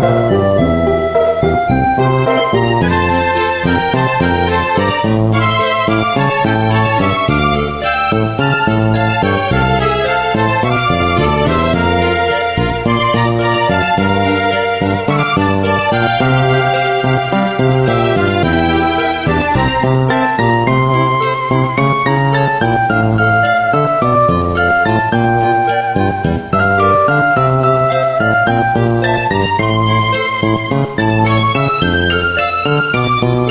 Música Thank